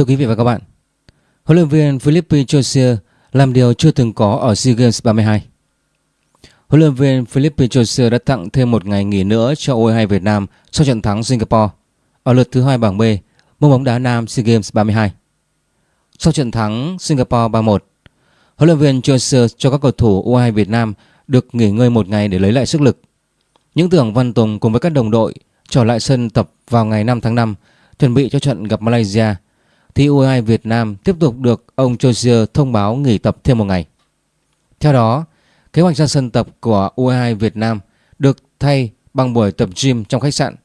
Thưa quý vị và các bạn, huấn luyện viên Philippe Josia làm điều chưa từng có ở SEA Games 32. Huấn luyện viên Philippe Josia đã tặng thêm một ngày nghỉ nữa cho U22 Việt Nam sau trận thắng Singapore ở lượt thứ hai bảng B môn bóng đá nam SEA Games 32. Sau trận thắng Singapore 3-1, huấn luyện viên Josia cho các cầu thủ U22 Việt Nam được nghỉ ngơi một ngày để lấy lại sức lực. Những tưởng Văn Tùng cùng với các đồng đội trở lại sân tập vào ngày 5 tháng 5 chuẩn bị cho trận gặp Malaysia thì U22 Việt Nam tiếp tục được ông Jozier thông báo nghỉ tập thêm một ngày. Theo đó, kế hoạch ra sân tập của U22 Việt Nam được thay bằng buổi tập gym trong khách sạn.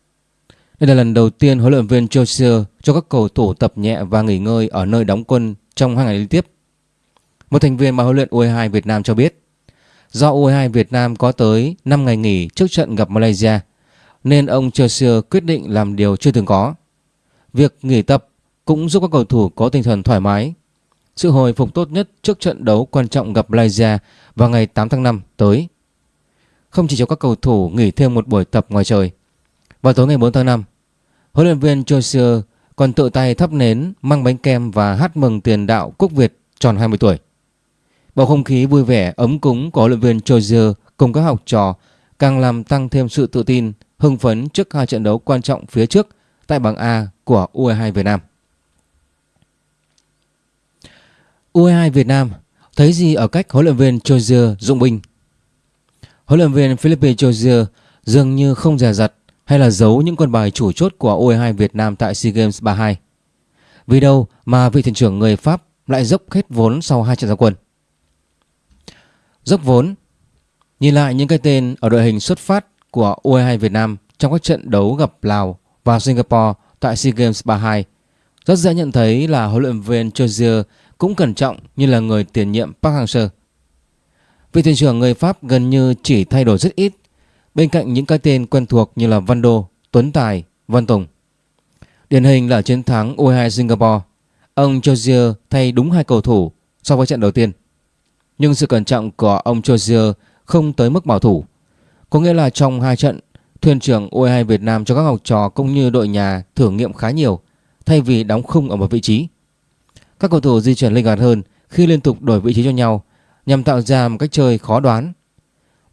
Đây là lần đầu tiên huấn luyện viên Jozier cho các cầu thủ tập nhẹ và nghỉ ngơi ở nơi đóng quân trong hai ngày liên tiếp. Một thành viên ban huấn luyện U22 Việt Nam cho biết, do U22 Việt Nam có tới 5 ngày nghỉ trước trận gặp Malaysia, nên ông Jozier quyết định làm điều chưa từng có. Việc nghỉ tập cũng giúp các cầu thủ có tinh thần thoải mái. Sự hồi phục tốt nhất trước trận đấu quan trọng gặp Malaysia vào ngày 8 tháng 5 tới. Không chỉ cho các cầu thủ nghỉ thêm một buổi tập ngoài trời. Vào tối ngày 4 tháng 5, huấn luyện viên Joshua còn tự tay thắp nến, mang bánh kem và hát mừng tiền đạo Quốc Việt tròn 20 tuổi. Bầu không khí vui vẻ, ấm cúng của huấn luyện viên Joshua cùng các học trò càng làm tăng thêm sự tự tin, hưng phấn trước hai trận đấu quan trọng phía trước tại bảng A của U22 Việt Nam. U22 Việt Nam, thấy gì ở cách huấn luyện viên Chozier dụng binh? Huấn luyện viên Philippe Chozier dường như không dè dặt hay là giấu những con bài chủ chốt của U22 Việt Nam tại SEA Games 32. Vì đâu mà vị thuyền trưởng người Pháp lại dốc hết vốn sau hai trận giao quân. Dốc vốn Nhìn lại những cái tên ở đội hình xuất phát của U22 Việt Nam trong các trận đấu gặp Lào và Singapore tại SEA Games 32 rất dễ nhận thấy là huấn luyện viên Chozier cũng cẩn trọng như là người tiền nhiệm Park Hang-seo. Vị thuyền trưởng người Pháp gần như chỉ thay đổi rất ít bên cạnh những cái tên quen thuộc như là Văn Đô, Tuấn Tài, Văn Tùng. Điển hình là chiến thắng U22 Singapore, ông Jozier thay đúng hai cầu thủ so với trận đầu tiên. Nhưng sự cẩn trọng của ông Jozier không tới mức bảo thủ. Có nghĩa là trong hai trận, thuyền trưởng U22 Việt Nam cho các học trò cũng như đội nhà thử nghiệm khá nhiều thay vì đóng khung ở một vị trí. Các cầu thủ di chuyển linh hoạt hơn khi liên tục đổi vị trí cho nhau nhằm tạo ra một cách chơi khó đoán.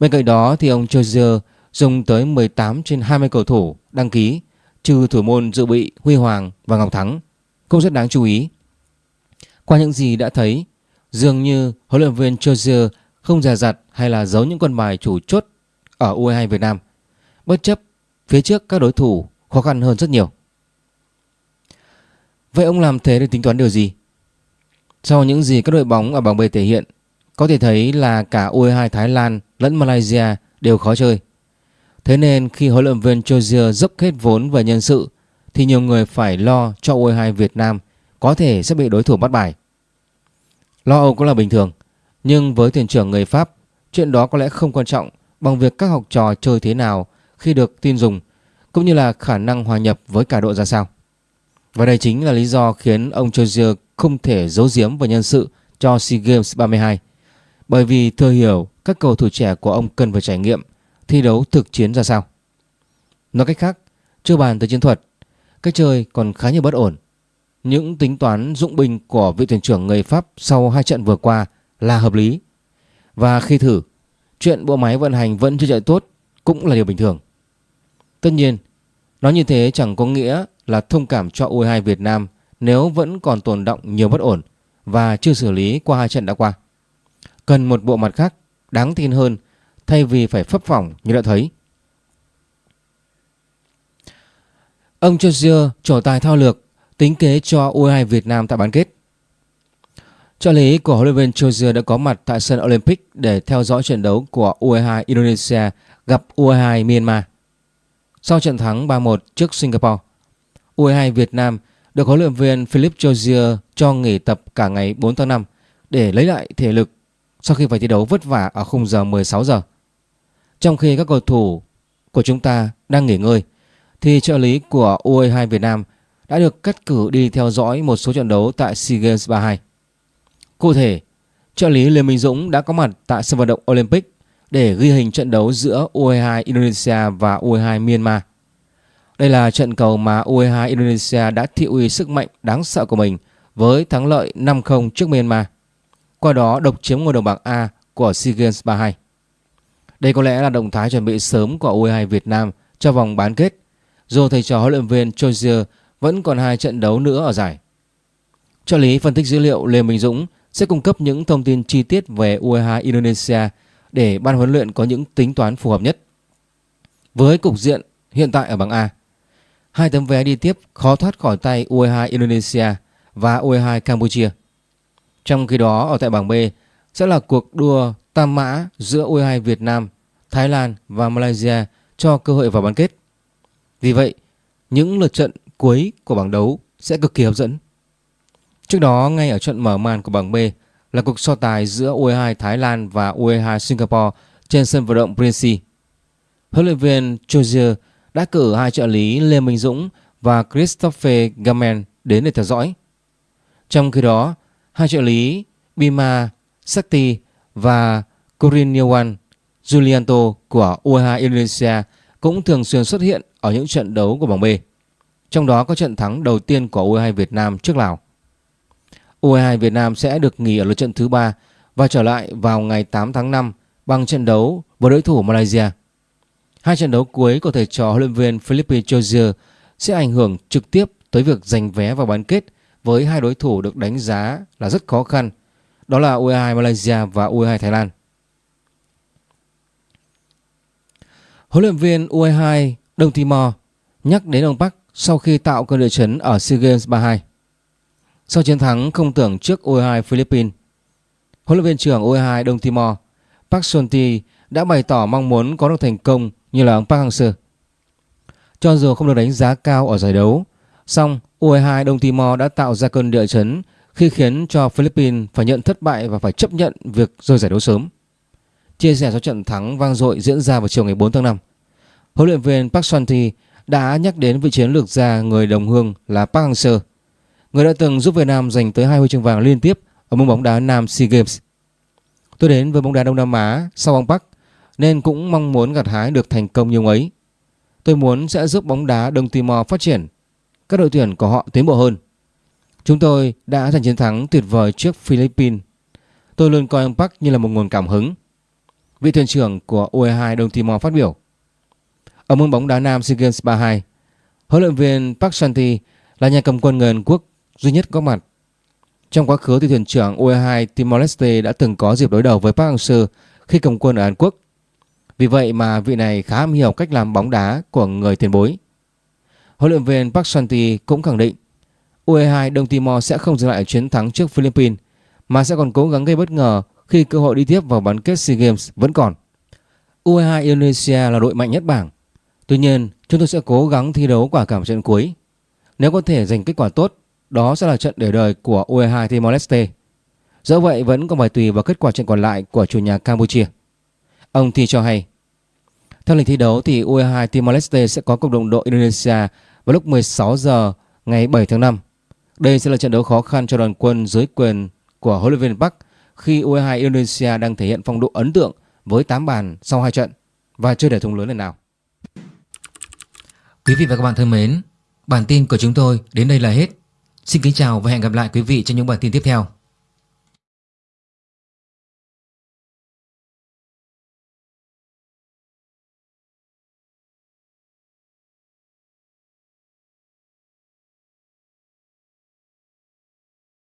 Bên cạnh đó thì ông Chozier dùng tới 18 trên 20 cầu thủ đăng ký trừ thủ môn dự bị Huy Hoàng và Ngọc Thắng cũng rất đáng chú ý. Qua những gì đã thấy, dường như huấn luyện viên Chozier không già dặt hay là giấu những con bài chủ chốt ở U22 Việt Nam. Bất chấp phía trước các đối thủ khó khăn hơn rất nhiều. Vậy ông làm thế để tính toán điều gì? Sau những gì các đội bóng ở bảng B thể hiện, có thể thấy là cả U22 Thái Lan lẫn Malaysia đều khó chơi. Thế nên khi huấn luyện viên Chozier dốc hết vốn về nhân sự thì nhiều người phải lo cho U22 Việt Nam có thể sẽ bị đối thủ bắt bài. Lo âu cũng là bình thường, nhưng với thuyền trưởng người Pháp, chuyện đó có lẽ không quan trọng bằng việc các học trò chơi thế nào khi được tin dùng cũng như là khả năng hòa nhập với cả đội ra sao. Và đây chính là lý do khiến ông Chozier không thể giấu giếm về nhân sự cho SEA Games 32 bởi vì thừa hiểu các cầu thủ trẻ của ông cần phải trải nghiệm thi đấu thực chiến ra sao. Nói cách khác, chưa bàn tới chiến thuật, cách chơi còn khá nhiều bất ổn. Những tính toán dụng binh của vị thuyền trưởng người Pháp sau hai trận vừa qua là hợp lý. Và khi thử, chuyện bộ máy vận hành vẫn chưa chạy tốt cũng là điều bình thường. Tất nhiên, nói như thế chẳng có nghĩa là thông cảm cho U22 Việt Nam nếu vẫn còn tồn động nhiều bất ổn và chưa xử lý qua hai trận đã qua. Cần một bộ mặt khác đáng tin hơn thay vì phải phấp phỏng như đã thấy. Ông Jozier trổ tài thao lược tính kế cho U22 Việt Nam tại bán kết. Trợ lý của huấn luyện viên Jozier đã có mặt tại sân Olympic để theo dõi trận đấu của U22 Indonesia gặp U22 Myanmar. Sau trận thắng 3-1 trước Singapore, U22 Việt Nam được huấn luyện viên Philip Jozier cho nghỉ tập cả ngày 4 tháng 5 để lấy lại thể lực sau khi phải thi đấu vất vả ở khung giờ 16 giờ. Trong khi các cầu thủ của chúng ta đang nghỉ ngơi thì trợ lý của U22 Việt Nam đã được cắt cử đi theo dõi một số trận đấu tại SEA Games 32. Cụ thể, trợ lý Lê Minh Dũng đã có mặt tại sân vận động Olympic để ghi hình trận đấu giữa U22 Indonesia và U22 Myanmar. Đây là trận cầu mà U22 Indonesia đã thị uy sức mạnh đáng sợ của mình với thắng lợi 5-0 trước Myanmar. Qua đó độc chiếm ngôi đầu bảng A của SEA Games 32. Đây có lẽ là động thái chuẩn bị sớm của U22 Việt Nam cho vòng bán kết, dù thầy trò huấn luyện viên Chozier vẫn còn hai trận đấu nữa ở giải. Trợ lý phân tích dữ liệu Lê Minh Dũng sẽ cung cấp những thông tin chi tiết về U22 Indonesia để ban huấn luyện có những tính toán phù hợp nhất. Với cục diện hiện tại ở bảng A, hai tấm vé đi tiếp khó thoát khỏi tay U22 Indonesia và U22 Campuchia. Trong khi đó ở tại bảng B sẽ là cuộc đua tam mã giữa U22 Việt Nam, Thái Lan và Malaysia cho cơ hội vào bán kết. Vì vậy, những lượt trận cuối của bảng đấu sẽ cực kỳ hấp dẫn. Trước đó, ngay ở trận mở màn của bảng B là cuộc so tài giữa U22 Thái Lan và U22 Singapore trên sân vận động Prince. Huấn luyện viên Chozier đã cử hai trợ lý Lê Minh Dũng và Christophe Gamen đến để theo dõi. Trong khi đó, hai trợ lý Bima Sakti và Coriniwan Julianto của U22 Indonesia cũng thường xuyên xuất hiện ở những trận đấu của bảng B. Trong đó có trận thắng đầu tiên của U22 Việt Nam trước Lào. U22 Việt Nam sẽ được nghỉ ở lượt trận thứ ba và trở lại vào ngày 8 tháng 5 bằng trận đấu với đối thủ Malaysia. Hai trận đấu cuối của thầy trò huấn luyện viên Philippe Chozier sẽ ảnh hưởng trực tiếp tới việc giành vé vào bán kết với hai đối thủ được đánh giá là rất khó khăn, đó là U22 Malaysia và U22 Thái Lan. Huấn luyện viên U22 Đông Timor nhắc đến ông Park sau khi tạo cơn địa chấn ở SEA Games 32. Sau chiến thắng không tưởng trước U22 Philippines, huấn luyện viên trưởng U22 Đông Timor Park Son-ti đã bày tỏ mong muốn có được thành công như là ông Park Hang-seo. Cho dù không được đánh giá cao ở giải đấu, song U22 Đông Timor đã tạo ra cơn địa chấn khi khiến cho Philippines phải nhận thất bại và phải chấp nhận việc rơi giải đấu sớm. Chia sẻ sau trận thắng vang dội diễn ra vào chiều ngày 4 tháng 5, huấn luyện viên Park Son-ti đã nhắc đến vị chiến lược gia người đồng hương là Park Hang-seo, người đã từng giúp Việt Nam giành tới hai huy chương vàng liên tiếp ở môn bóng đá nam SEA Games. Tôi đến với bóng đá Đông Nam Á sau ông Park nên cũng mong muốn gặt hái được thành công như ông ấy. Tôi muốn sẽ giúp bóng đá Đông Timor phát triển, các đội tuyển của họ tiến bộ hơn. Chúng tôi đã giành chiến thắng tuyệt vời trước Philippines. Tôi luôn coi ông Park như là một nguồn cảm hứng. Vị thuyền trưởng của U22 Đông Timor phát biểu. Ở môn bóng đá nam SEA Games 32, huấn luyện viên Park Santi là nhà cầm quân người Hàn Quốc duy nhất có mặt. Trong quá khứ thì thuyền trưởng U22 Timor Leste đã từng có dịp đối đầu với Park Hang-seo khi cầm quân ở Hàn Quốc. Vì vậy mà vị này khá am hiểu cách làm bóng đá của người tiền bối. Huấn luyện viên Park Santi cũng khẳng định U22 Đông Timor sẽ không dừng lại chiến thắng trước Philippines mà sẽ còn cố gắng gây bất ngờ khi cơ hội đi tiếp vào bán kết SEA Games vẫn còn. U22 Indonesia là đội mạnh nhất bảng. Tuy nhiên, chúng tôi sẽ cố gắng thi đấu quả cảm trận cuối. Nếu có thể giành kết quả tốt, đó sẽ là trận để đời của U22 Timor Leste. Dẫu vậy vẫn còn phải tùy vào kết quả trận còn lại của chủ nhà Campuchia. Ông Thi cho hay, theo lịch thi đấu thì U22 Timor Leste sẽ có cộng đồng đội Indonesia vào lúc 16 giờ ngày 7 tháng 5. Đây sẽ là trận đấu khó khăn cho đoàn quân dưới quyền của huấn luyện viên Park khi U22 Indonesia đang thể hiện phong độ ấn tượng với 8 bàn sau 2 trận và chưa để thủng lớn lần nào. Quý vị và các bạn thân mến, bản tin của chúng tôi đến đây là hết. Xin kính chào và hẹn gặp lại quý vị trong những bản tin tiếp theo.